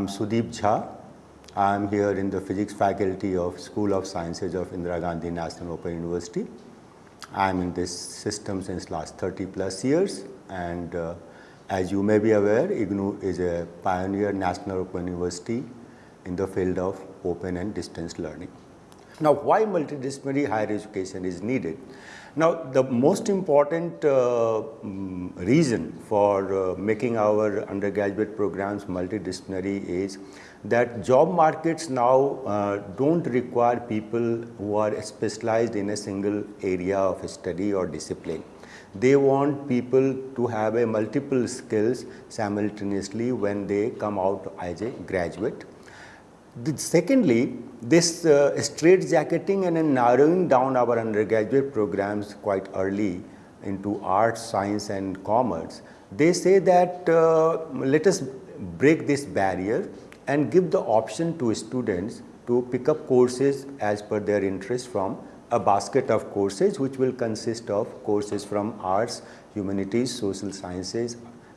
I am Sudeep Jha. I am here in the physics faculty of School of Sciences of Indira Gandhi National Open University. I am in this system since last 30 plus years and uh, as you may be aware, IGNOU is a pioneer national open university in the field of open and distance learning. Now, why multidisciplinary higher education is needed? Now, the most important uh, mm, reason for uh, making our undergraduate programs multidisciplinary is that job markets now uh, don't require people who are specialized in a single area of study or discipline. They want people to have a multiple skills simultaneously when they come out as a graduate. The, secondly, this uh, straight jacketing and narrowing down our undergraduate programs quite early into arts, science and commerce, they say that uh, let us break this barrier and give the option to students to pick up courses as per their interest from a basket of courses which will consist of courses from arts, humanities, social sciences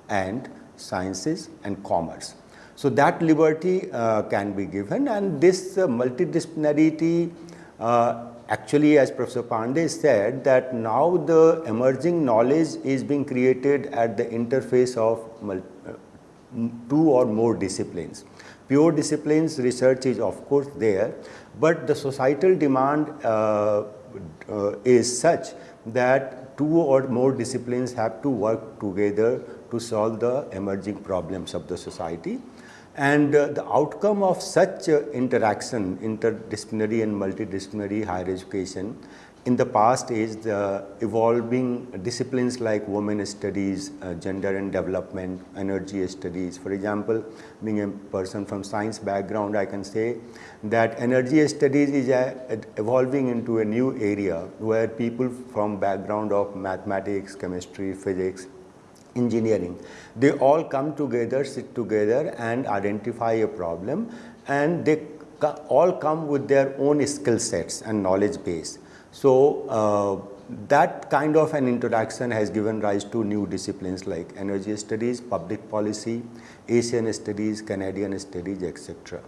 and sciences and commerce. So, that liberty uh, can be given and this uh, multidisciplinarity uh, actually as Professor Pandey said that now the emerging knowledge is being created at the interface of uh, two or more disciplines. Pure disciplines research is of course there, but the societal demand uh, uh, is such that two or more disciplines have to work together to solve the emerging problems of the society. And uh, the outcome of such uh, interaction, interdisciplinary and multidisciplinary higher education in the past is the evolving disciplines like women studies, uh, gender and development, energy studies. For example, being a person from science background, I can say that energy studies is uh, evolving into a new area where people from background of mathematics, chemistry, physics, engineering. They all come together, sit together and identify a problem and they all come with their own skill sets and knowledge base. So, uh, that kind of an introduction has given rise to new disciplines like energy studies, public policy, Asian studies, Canadian studies, etc.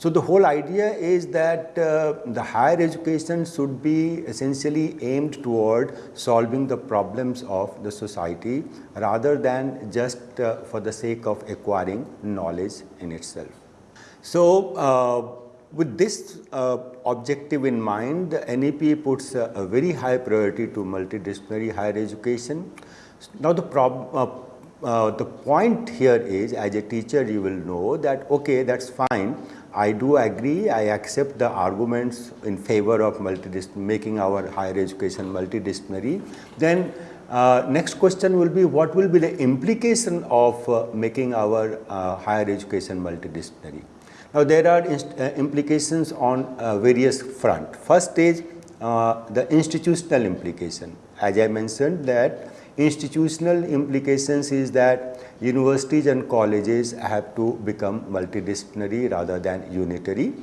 So, the whole idea is that uh, the higher education should be essentially aimed toward solving the problems of the society rather than just uh, for the sake of acquiring knowledge in itself. So, uh, with this uh, objective in mind, the NEP puts a, a, very high priority to multidisciplinary higher education. Now, the problem uh, uh, the point here is as a teacher you will know that okay that's fine I do agree, I accept the arguments in favor of making our higher education multidisciplinary. Then uh, next question will be what will be the implication of uh, making our uh, higher education multidisciplinary. Now there are uh, implications on uh, various front. First is uh, the institutional implication. As I mentioned that institutional implications is that universities and colleges have to become multidisciplinary rather than unitary.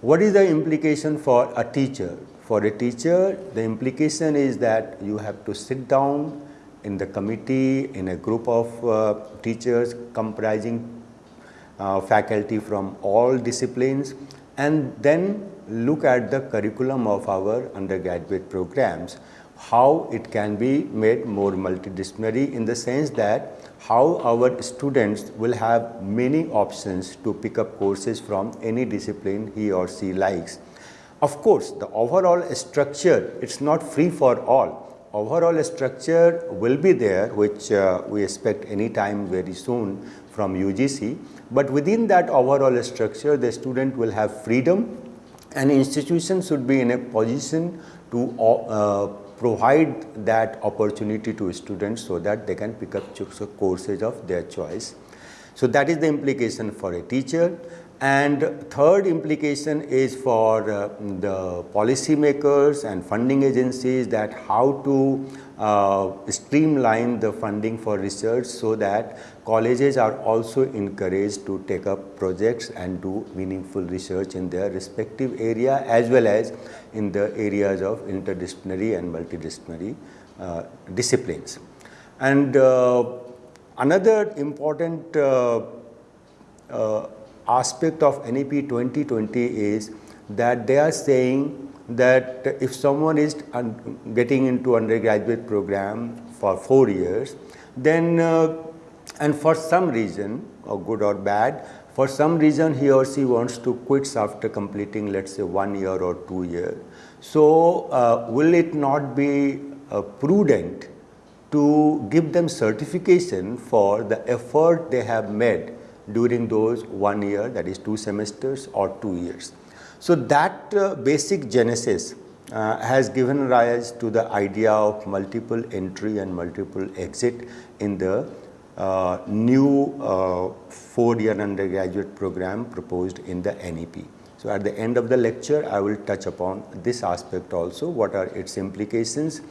What is the implication for a teacher? For a teacher, the implication is that you have to sit down in the committee in a group of uh, teachers comprising uh, faculty from all disciplines and then look at the curriculum of our undergraduate programs how it can be made more multidisciplinary in the sense that how our students will have many options to pick up courses from any discipline he or she likes. Of course, the overall structure, it's not free for all. Overall structure will be there, which uh, we expect any time very soon from UGC. But within that overall structure, the student will have freedom and institution should be in a position to uh, provide that opportunity to students so that they can pick up courses of their choice. So that is the implication for a teacher. And third implication is for uh, the policymakers and funding agencies that how to uh, streamline the funding for research so that colleges are also encouraged to take up projects and do meaningful research in their respective area as well as in the areas of interdisciplinary and multidisciplinary uh, disciplines. And uh, another important uh, uh, aspect of NEP 2020 is that they are saying that if someone is getting into undergraduate program for four years, then uh, and for some reason, or good or bad, for some reason he or she wants to quit after completing let's say one year or two years. So uh, will it not be uh, prudent to give them certification for the effort they have made during those one year that is two semesters or two years. So that uh, basic genesis uh, has given rise to the idea of multiple entry and multiple exit in the uh, new uh, four-year undergraduate program proposed in the NEP. So at the end of the lecture, I will touch upon this aspect also, what are its implications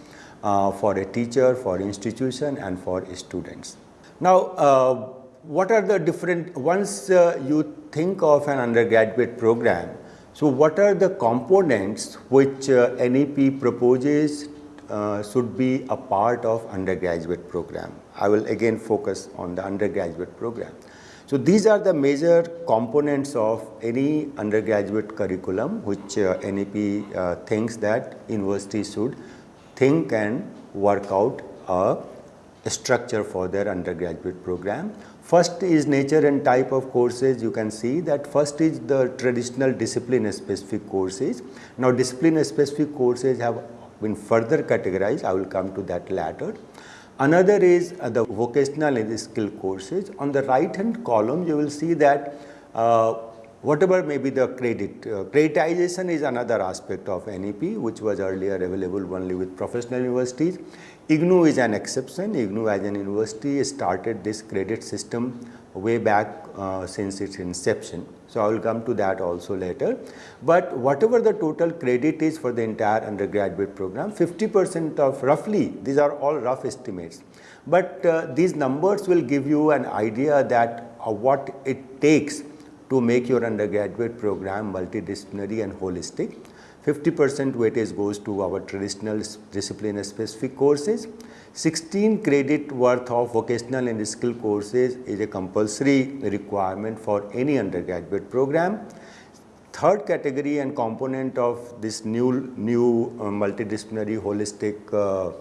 uh, for a teacher, for institution and for students. Now, uh, what are the different, once you think of an undergraduate program, so what are the components which uh, NEP proposes uh, should be a part of undergraduate program? I will again focus on the undergraduate program. So these are the major components of any undergraduate curriculum which uh, NEP uh, thinks that universities should think and work out a structure for their undergraduate program. First is nature and type of courses. You can see that first is the traditional discipline specific courses. Now discipline specific courses have been further categorized. I will come to that later. Another is uh, the vocational and skill courses. On the right hand column, you will see that uh, whatever may be the credit, uh, creditization is another aspect of NEP, which was earlier available only with professional universities. IGNOU is an exception. IGNOU as an university started this credit system way back uh, since its inception. So, I will come to that also later. But whatever the total credit is for the entire undergraduate program, 50 percent of roughly, these are all rough estimates. But uh, these numbers will give you an idea that uh, what it takes to make your undergraduate program multidisciplinary and holistic. 50 percent weightage goes to our traditional discipline specific courses. 16 credit worth of vocational and skill courses is a compulsory requirement for any undergraduate program. Third category and component of this new, new uh, multidisciplinary holistic uh,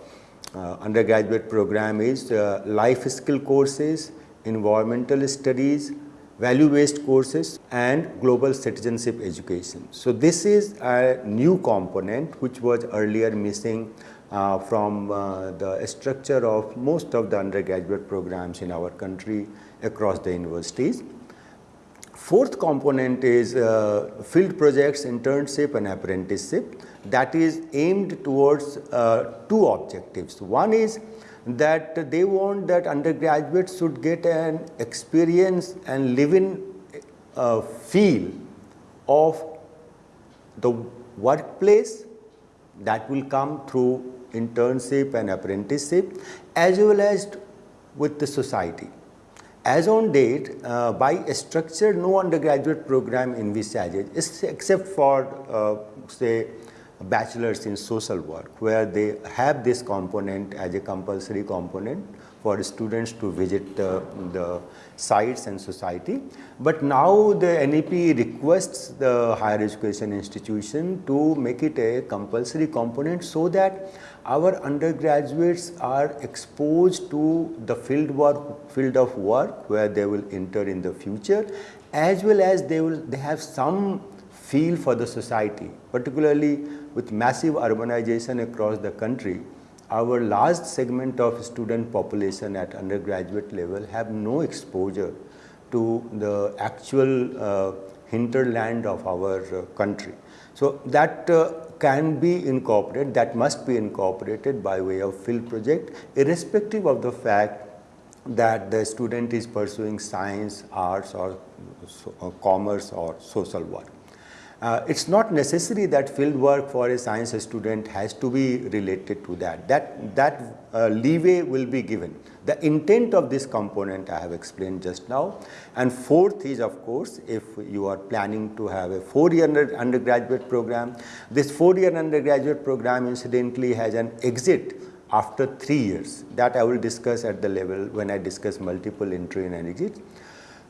uh, undergraduate program is uh, life skill courses, environmental studies, value-based courses and global citizenship education. So this is a new component which was earlier missing uh, from uh, the structure of most of the undergraduate programs in our country across the universities. Fourth component is uh, field projects, internship and apprenticeship that is aimed towards uh, two objectives. One is that they want that undergraduates should get an experience and live in uh, feel of the workplace that will come through internship and apprenticeship as well as with the society. As on date, uh, by a structure, no undergraduate program envisages except for uh, say bachelors in social work where they have this component as a compulsory component for students to visit the, the sites and society. But now the NEP requests the higher education institution to make it a compulsory component so that our undergraduates are exposed to the field work, field of work where they will enter in the future as well as they will they have some feel for the society particularly with massive urbanization across the country our large segment of student population at undergraduate level have no exposure to the actual uh, hinterland of our uh, country. So that uh, can be incorporated, that must be incorporated by way of field project irrespective of the fact that the student is pursuing science, arts or, or commerce or social work. Uh, it's not necessary that field work for a science student has to be related to that. That, that uh, leeway will be given. The intent of this component I have explained just now. And fourth is of course, if you are planning to have a four-year undergraduate program, this four-year undergraduate program incidentally has an exit after three years. That I will discuss at the level when I discuss multiple entry and exit.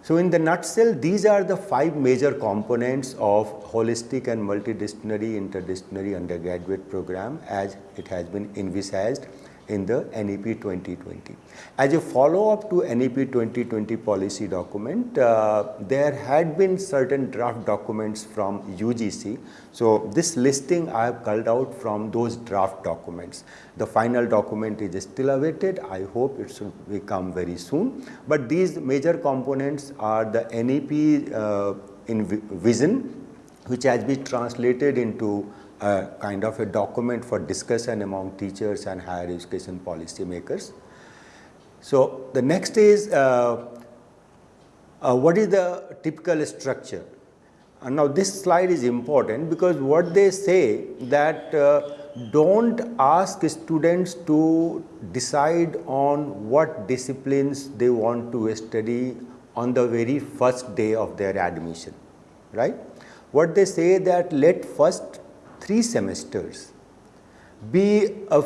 So in the nutshell, these are the five major components of holistic and multidisciplinary interdisciplinary undergraduate program as it has been envisaged in the NEP 2020. As a follow-up to NEP 2020 policy document, uh, there had been certain draft documents from UGC. So this listing I have culled out from those draft documents. The final document is still awaited. I hope it should come very soon. But these major components are the NEP uh, in vision, which has been translated into a kind of a document for discussion among teachers and higher education policy makers. So the next is uh, uh, what is the typical structure? And now this slide is important because what they say that uh, don't ask students to decide on what disciplines they want to study on the very first day of their admission, right? What they say that let first three semesters be a,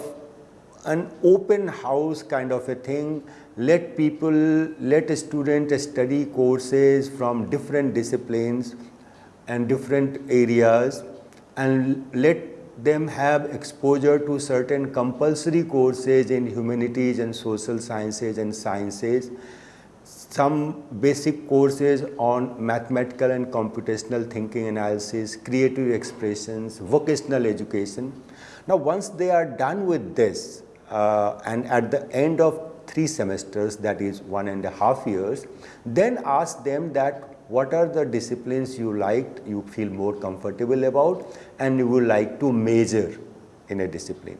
an open house kind of a thing. Let people let students study courses from different disciplines and different areas and let them have exposure to certain compulsory courses in humanities and social sciences and sciences some basic courses on mathematical and computational thinking analysis, creative expressions, vocational education. Now once they are done with this uh, and at the end of three semesters that is one and a half years, then ask them that what are the disciplines you liked, you feel more comfortable about and you would like to major in a discipline.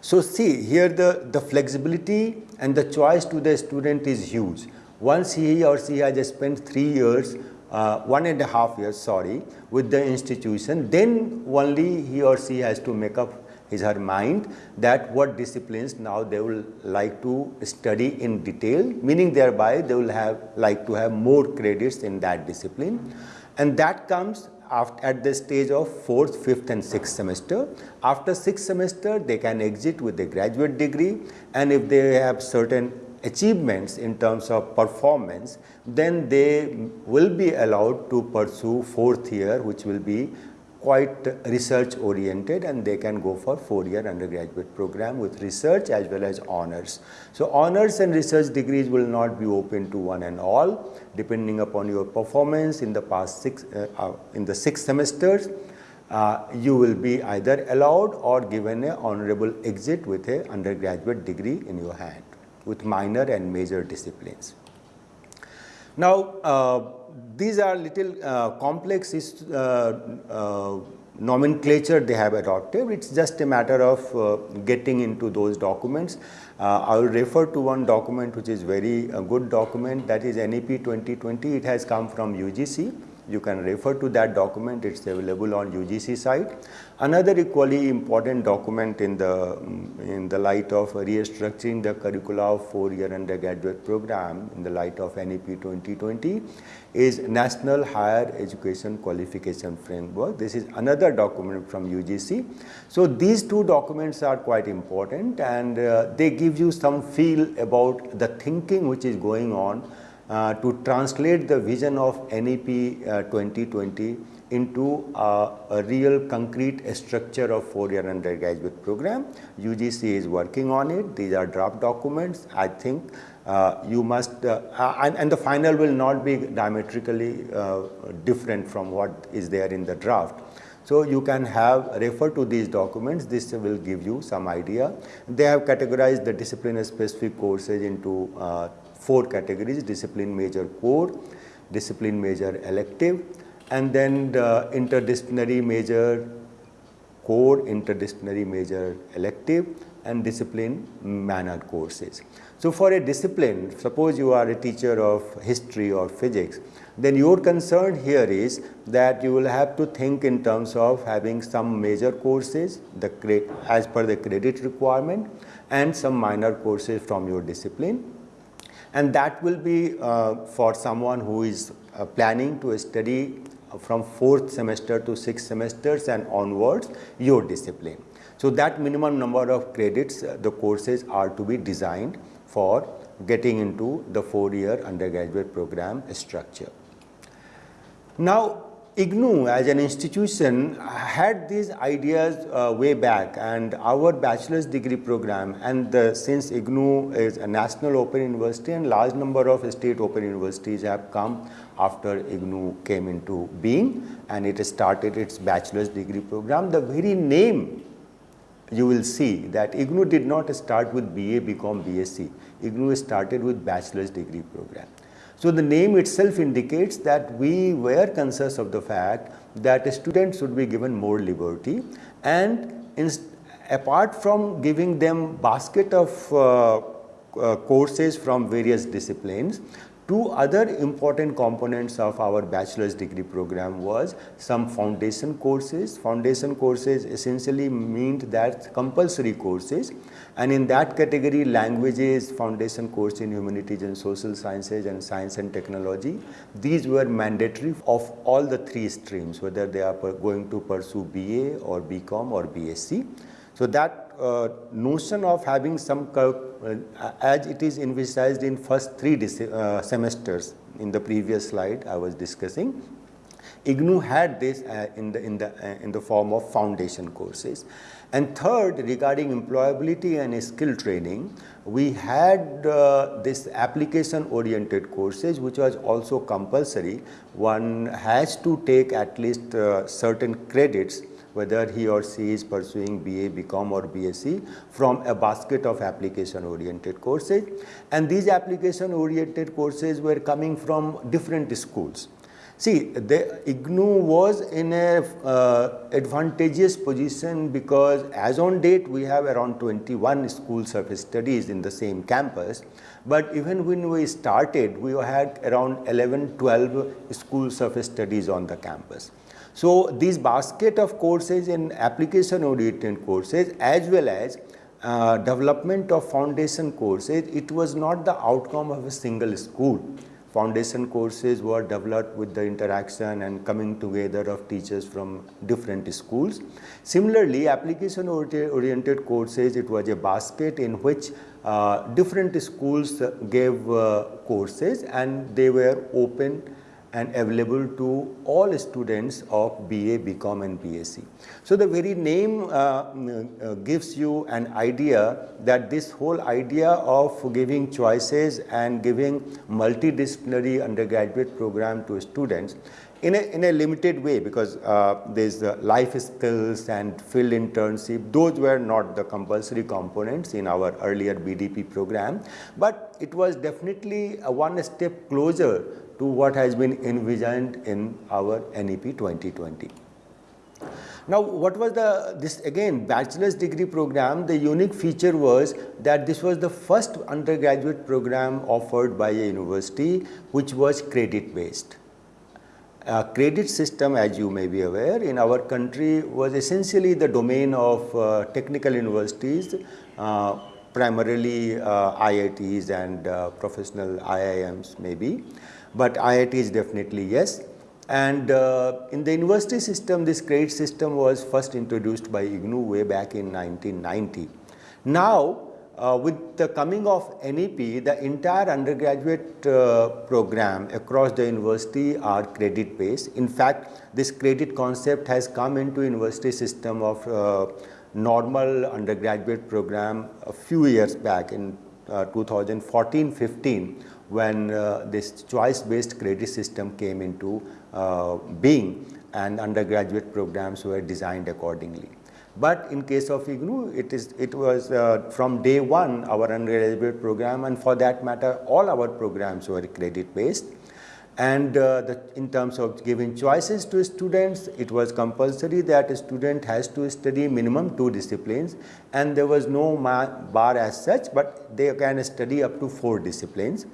So see here the, the flexibility and the choice to the student is huge. Once he or she has spent three years, uh, one and a half years, sorry, with the institution, then only he or she has to make up his her mind that what disciplines now they will like to study in detail, meaning thereby they will have like to have more credits in that discipline. And that comes after, at the stage of fourth, fifth and sixth semester. After sixth semester, they can exit with a graduate degree and if they have certain achievements in terms of performance, then they will be allowed to pursue fourth year which will be quite research oriented and they can go for four year undergraduate program with research as well as honors. So honors and research degrees will not be open to one and all depending upon your performance in the past six, uh, uh, in the six semesters. Uh, you will be either allowed or given a honorable exit with a undergraduate degree in your hand with minor and major disciplines. Now, uh, these are little uh, complex uh, uh, nomenclature they have adopted. It's just a matter of uh, getting into those documents. Uh, I will refer to one document which is very good document that is NEP 2020. It has come from UGC you can refer to that document, it's available on UGC site. Another equally important document in the, in the light of restructuring the curricula of four-year undergraduate program in the light of NEP 2020 is National Higher Education Qualification Framework. This is another document from UGC. So these two documents are quite important and uh, they give you some feel about the thinking which is going on uh, to translate the vision of NEP uh, 2020 into uh, a real concrete structure of four-year undergraduate program. UGC is working on it. These are draft documents. I think uh, you must, uh, and, and, the final will not be diametrically uh, different from what is there in the draft. So you can have refer to these documents. This will give you some idea. They have categorized the discipline specific courses into four categories discipline major core, discipline major elective and then the interdisciplinary major core, interdisciplinary major elective and discipline minor courses. So for a discipline, suppose you are a teacher of history or physics, then your concern here is that you will have to think in terms of having some major courses the as per the credit requirement and some minor courses from your discipline and that will be uh, for someone who is uh, planning to study from fourth semester to sixth semesters and onwards your discipline. So that minimum number of credits uh, the courses are to be designed for getting into the four-year undergraduate program structure. Now, IGNOU as an institution had these ideas uh, way back and our bachelor's degree program and the, since IGNOU is a national open university and large number of state open universities have come after IGNOU came into being and it started its bachelor's degree program. The very name you will see that IGNOU did not start with BA, BCom, BSc. IGNOU started with bachelor's degree program. So the name itself indicates that we were conscious of the fact that students should be given more liberty and apart from giving them basket of uh, uh, courses from various disciplines, Two other important components of our bachelor's degree program was some foundation courses. Foundation courses essentially meant that compulsory courses and in that category languages, foundation course in humanities and social sciences and science and technology. These were mandatory of all the three streams whether they are going to pursue BA or BCom or BSc. So that uh, notion of having some uh, as it is envisaged in first three uh, semesters in the previous slide I was discussing IGNOU had this uh, in the in the uh, in the form of foundation courses. And third regarding employability and skill training we had uh, this application oriented courses which was also compulsory. One has to take at least certain credits whether he or she is pursuing BA, BCom or BSc from a basket of application oriented courses. And these application oriented courses were coming from different schools. See, the IGNOU was in a uh, advantageous position because as on date we have around 21 school of studies in the same campus. But even when we started, we had around 11, 12 school of studies on the campus. So, these basket of courses in application oriented courses as well as uh, development of foundation courses, it was not the outcome of a single school. Foundation courses were developed with the interaction and coming together of teachers from different schools. Similarly, application oriented courses, it was a basket in which uh, different schools gave uh, courses and they were open and available to all students of BA, BCom and BSc. So the very name uh, uh, gives you an idea that this whole idea of giving choices and giving multidisciplinary undergraduate program to students in a, in a limited way because uh, there's life skills and field internship, those were not the compulsory components in our earlier BDP program, but it was definitely one step closer to what has been envisioned in our NEP 2020. Now, what was the this again bachelor's degree program? The unique feature was that this was the first undergraduate program offered by a university which was credit based. A credit system as you may be aware in our country was essentially the domain of uh, technical universities uh, primarily uh, IITs and uh, professional IIMs maybe but IIT is definitely yes. And uh, in the university system, this credit system was first introduced by IGNOU way back in 1990. Now, uh, with the coming of NEP, the entire undergraduate uh, program across the university are credit based. In fact, this credit concept has come into university system of uh, normal undergraduate program a few years back in 2014-15 uh, when uh, this choice based credit system came into uh, being and undergraduate programs were designed accordingly. But in case of IGNOU, it is it was uh, from day one our undergraduate program and for that matter all our programs were credit based. And uh, the, in terms of giving choices to students, it was compulsory that a student has to study minimum two disciplines and there was no bar as such, but they can study up to four disciplines.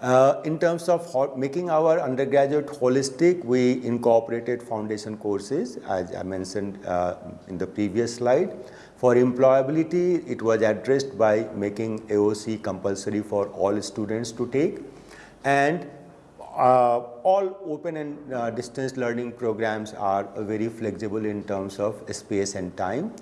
Uh, in terms of making our undergraduate holistic, we incorporated foundation courses as I mentioned uh, in the previous slide. For employability, it was addressed by making AOC compulsory for all students to take and uh, all open and uh, distance learning programs are very flexible in terms of space and time.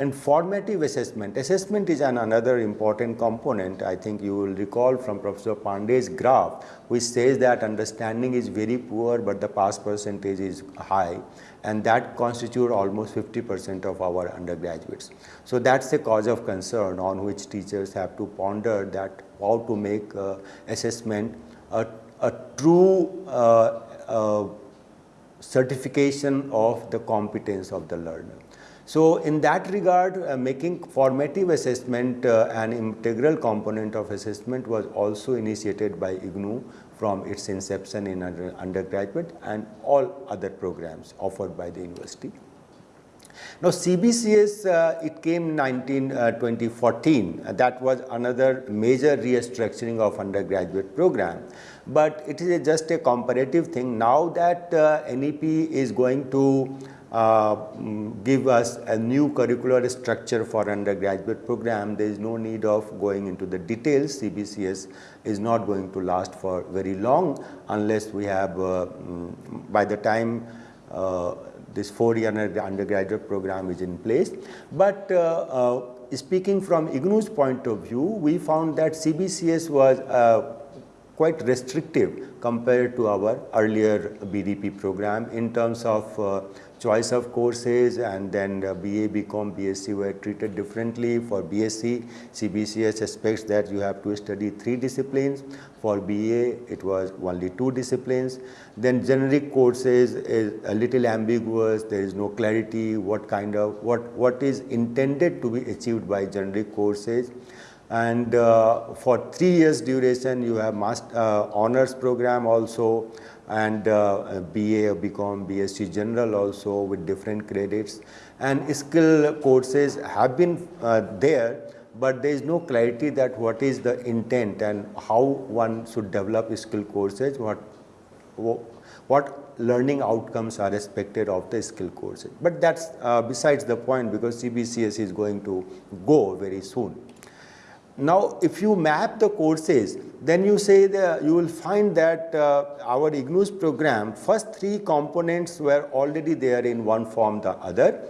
And formative assessment. Assessment is an another important component. I think you will recall from Professor Pandey's graph, which says that understanding is very poor, but the pass percentage is high. And that constitute almost 50% of our undergraduates. So that's a cause of concern on which teachers have to ponder that how to make uh, assessment a, a true uh, uh, certification of the competence of the learner. So, in that regard uh, making formative assessment uh, an integral component of assessment was also initiated by IGNOU from its inception in under, undergraduate and all other programs offered by the university. Now, CBCS uh, it came 19 uh, 2014 uh, that was another major restructuring of undergraduate program, but it is a just a comparative thing. Now that uh, NEP is going to uh, give us a new curricular structure for undergraduate program. There is no need of going into the details. CBCS is not going to last for very long unless we have uh, mm, by the time uh, this four year undergraduate program is in place. But uh, uh, speaking from IGNOU's point of view, we found that CBCS was quite restrictive compared to our earlier BDP program in terms of choice of courses and then uh, BA, BCom, BSc were treated differently. For BSc, CBCS expects that you have to study three disciplines. For BA, it was only two disciplines. Then generic courses is a little ambiguous. There is no clarity what kind of, what, what is intended to be achieved by generic courses and uh, for three years duration you have master, uh, honors program also and uh, BA, BCom, BSc General also with different credits and skill courses have been uh, there but there is no clarity that what is the intent and how one should develop skill courses, what, what learning outcomes are expected of the skill courses. But that's uh, besides the point because CBCS is going to go very soon. Now, if you map the courses, then you say that you will find that uh, our IGNOU's program, first three components were already there in one form the other,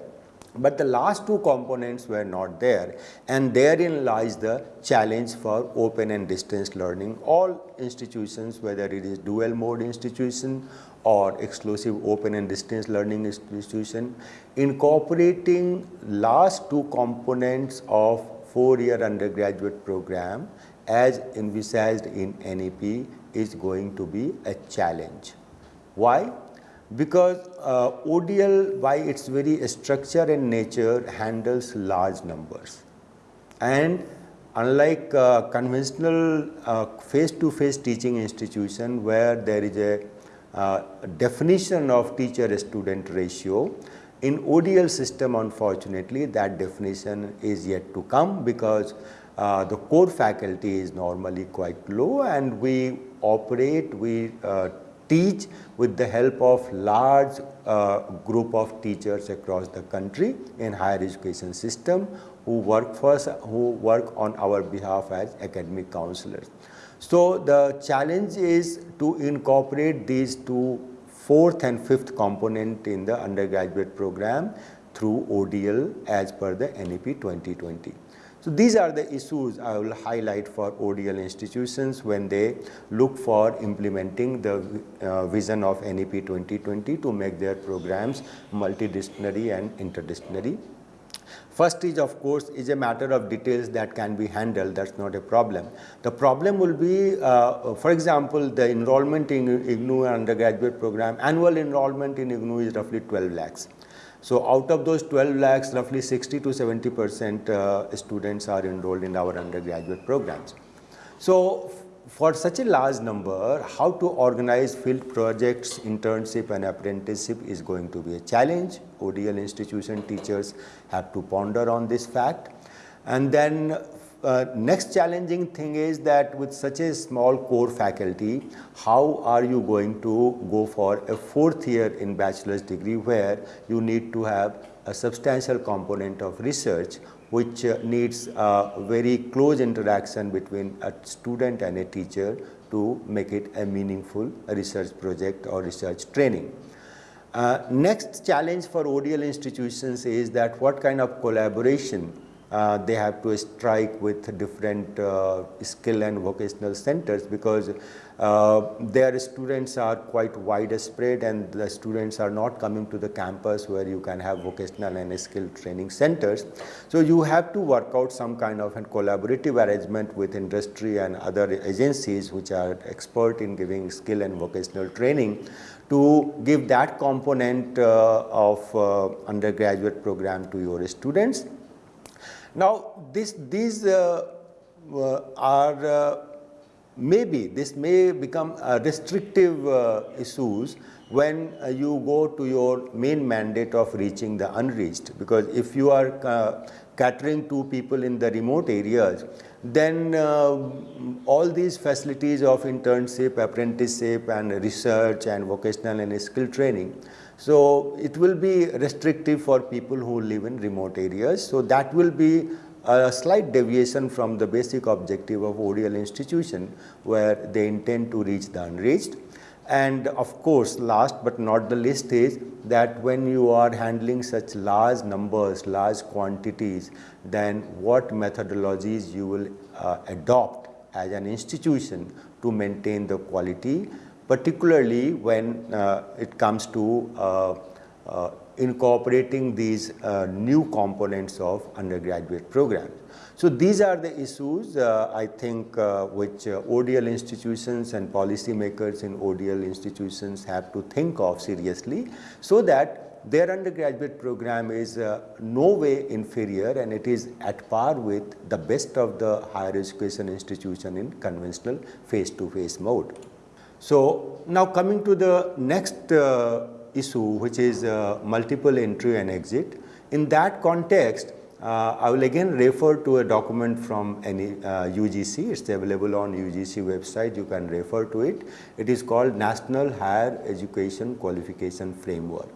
but the last two components were not there and therein lies the challenge for open and distance learning. All institutions, whether it is dual mode institution or exclusive open and distance learning institution, incorporating last two components of four-year undergraduate program as envisaged in NEP is going to be a challenge. Why? Because uh, ODL by its very structure and nature handles large numbers and unlike uh, conventional uh, face-to-face -face teaching institution where there is a uh, definition of teacher-student ratio, in ODL system unfortunately that definition is yet to come because uh, the core faculty is normally quite low and we operate, we uh, teach with the help of large uh, group of teachers across the country in higher education system who work for us, who work on our behalf as academic counselors. So the challenge is to incorporate these two fourth and fifth component in the undergraduate program through ODL as per the NEP 2020. So these are the issues I will highlight for ODL institutions when they look for implementing the uh, vision of NEP 2020 to make their programs multidisciplinary and interdisciplinary. First is of course is a matter of details that can be handled that is not a problem. The problem will be uh, for example the enrollment in IGNOU undergraduate program annual enrollment in IGNOU is roughly 12 lakhs. So out of those 12 lakhs roughly 60 to 70 percent uh, students are enrolled in our undergraduate programs. So for such a large number, how to organize field projects, internship and apprenticeship is going to be a challenge. ODL institution teachers have to ponder on this fact. And then uh, next challenging thing is that with such a small core faculty, how are you going to go for a fourth year in bachelor's degree where you need to have a substantial component of research which uh, needs a very close interaction between a student and a teacher to make it a meaningful research project or research training. Uh, next challenge for ODL institutions is that what kind of collaboration uh, they have to strike with different uh, skill and vocational centers because uh, their students are quite widespread and the students are not coming to the campus where you can have vocational and skill training centers. So you have to work out some kind of a collaborative arrangement with industry and other agencies which are expert in giving skill and vocational training to give that component uh, of uh, undergraduate program to your students. Now this, these uh, uh are maybe this may become restrictive uh, issues when uh, you go to your main mandate of reaching the unreached. Because if you are uh, catering to people in the remote areas then uh, all these facilities of internship apprenticeship and research and vocational and skill training so it will be restrictive for people who live in remote areas. So that will be a slight deviation from the basic objective of ODL institution where they intend to reach the unreached. And of course, last but not the least is that when you are handling such large numbers, large quantities, then what methodologies you will uh, adopt as an institution to maintain the quality, particularly when uh, it comes to uh, uh incorporating these uh, new components of undergraduate programs. So these are the issues uh, I think uh, which uh, ODL institutions and policymakers in ODL institutions have to think of seriously so that their undergraduate program is uh, no way inferior and it is at par with the best of the higher education institution in conventional face-to-face -face mode. So now coming to the next uh, issue which is uh, multiple entry and exit. In that context, uh, I will again refer to a document from any uh, UGC. It's available on UGC website. You can refer to it. It is called National Higher Education Qualification Framework.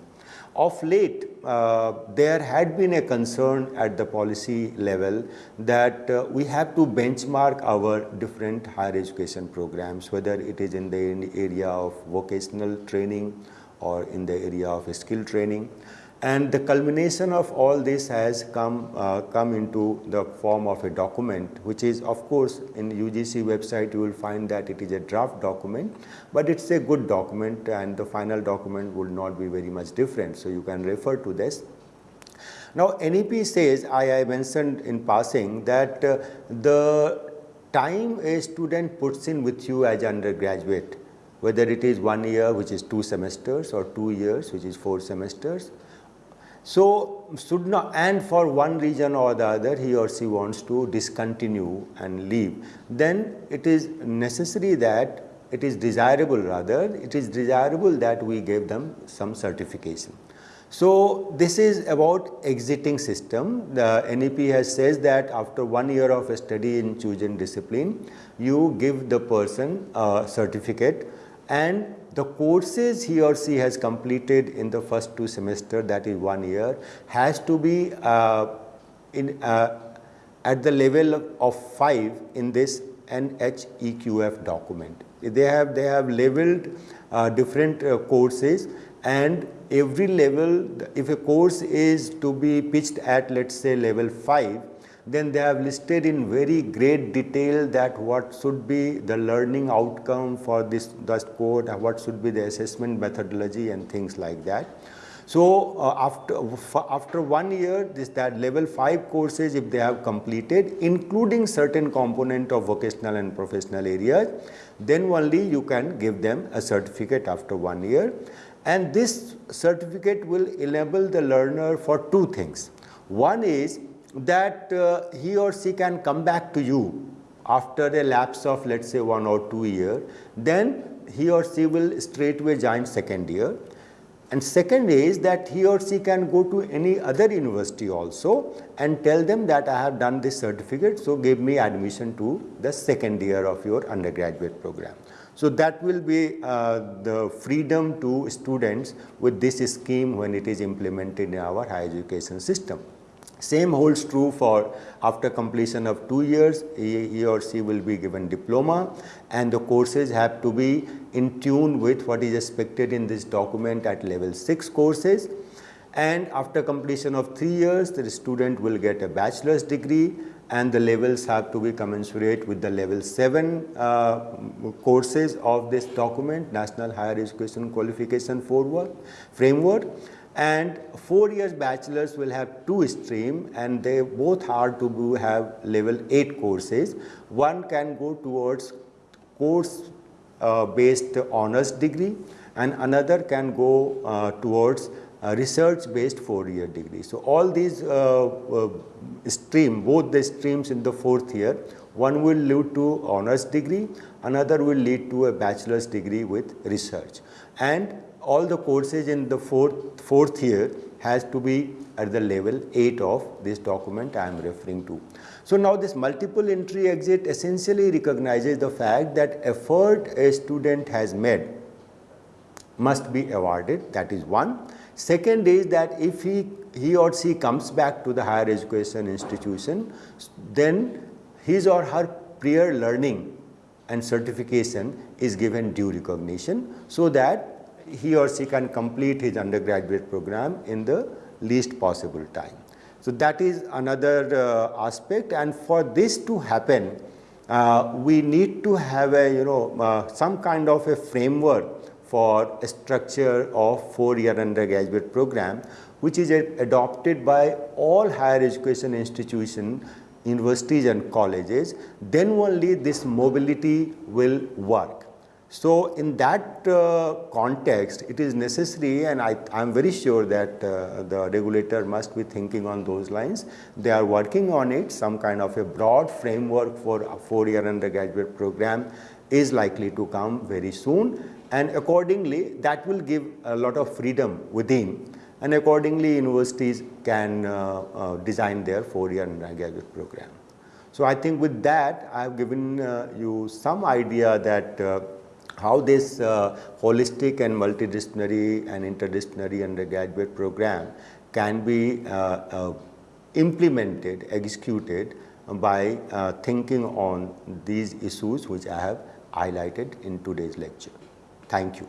Of late, uh, there had been a concern at the policy level that uh, we have to benchmark our different higher education programs, whether it is in the area of vocational training or in the area of skill training. And the culmination of all this has come, uh, come into the form of a document, which is of course in UGC website you will find that it is a draft document, but it's a good document and the final document will not be very much different. So you can refer to this. Now NEP says, I, I mentioned in passing that uh, the time a student puts in with you as undergraduate whether it is one year which is two semesters or two years which is four semesters. So, should not and for one reason or the other he or she wants to discontinue and leave, then it is necessary that it is desirable rather, it is desirable that we give them some certification. So, this is about exiting system. The NEP has says that after one year of study in chosen discipline, you give the person a certificate and the courses he or she has completed in the first two semester that is one year has to be uh, in uh, at the level of 5 in this NHEQF document. They have they have labeled uh, different uh, courses and every level if a course is to be pitched at let us say level 5 then they have listed in very great detail that what should be the learning outcome for this, this code, what should be the assessment methodology and things like that. So uh, after, after one year, this that level 5 courses if they have completed, including certain component of vocational and professional areas, then only you can give them a certificate after one year. And this certificate will enable the learner for two things. One is that uh, he or she can come back to you after a lapse of let us say 1 or 2 year, then he or she will straightway join second year. And second is that he or she can go to any other university also and tell them that I have done this certificate, so give me admission to the second year of your undergraduate program. So that will be uh, the freedom to students with this scheme when it is implemented in our higher education system. Same holds true for after completion of two years, he, he, or she will be given diploma and the courses have to be in tune with what is expected in this document at level 6 courses. And after completion of three years, the student will get a bachelor's degree and the levels have to be commensurate with the level 7 uh, courses of this document, National Higher Education Qualification Framework and four years bachelors will have two stream and they both are to have level 8 courses. One can go towards course uh, based honors degree and another can go uh, towards research based 4 year degree. So, all these uh, uh, stream both the streams in the fourth year one will lead to honors degree another will lead to a bachelor's degree with research and all the courses in the fourth, fourth year has to be at the level 8 of this document I am referring to. So now this multiple entry exit essentially recognizes the fact that effort a student has made must be awarded that is one. Second is that if he, he or she comes back to the higher education institution then his or her prior learning and certification is given due recognition so that he or she can complete his undergraduate program in the least possible time. So that is another uh, aspect. And for this to happen uh, we need to have a you know uh, some kind of a framework for a structure of four year undergraduate program which is adopted by all higher education institutions universities and colleges. Then only this mobility will work so, in that uh, context, it is necessary and I am very sure that uh, the regulator must be thinking on those lines. They are working on it, some kind of a broad framework for a four year undergraduate program is likely to come very soon and accordingly that will give a lot of freedom within and accordingly universities can uh, uh design their four year undergraduate program. So, I think with that I have given uh, you some idea that uh, how this uh, holistic and multidisciplinary and interdisciplinary undergraduate program can be uh, uh, implemented, executed by uh, thinking on these issues which I have highlighted in today's lecture. Thank you.